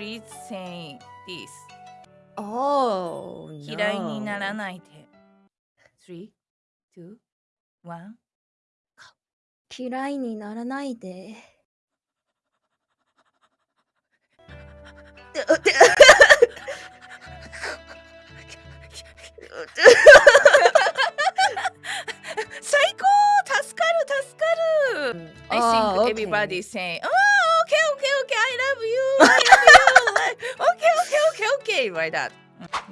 please say this. Oh, 嫌いになら no. ないで。3、2、1。嫌いにならないで。最高助かる助かる I Ah, think okay. everybody saying, oh, okay, okay, okay, I love you, I love you. Okay, like that.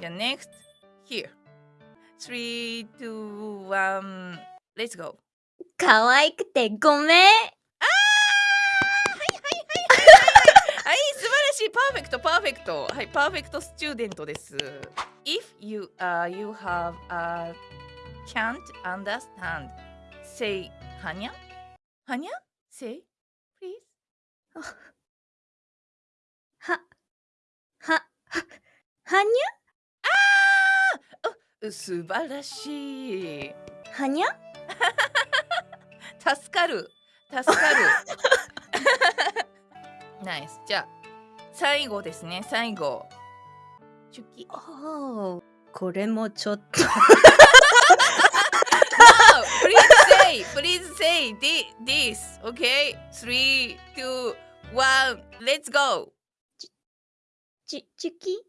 Yeah, next, here. Three, two, one, let's go. 可愛くてごめん。はい、素晴らしい、パーフェクト、パーフェクト。はい、パーフェクトスチューデントです。If you, uh, you have, uh, can't understand, say, はにゃはにゃ ?say, please. 羽生あー素晴らしい。羽？生助かる。助かる。ナイス。じゃあ最後ですね。最後。チュキ。おこれもちょっと、no! Please say Please say this OK 3 2 1 Let's go ちちチュキ？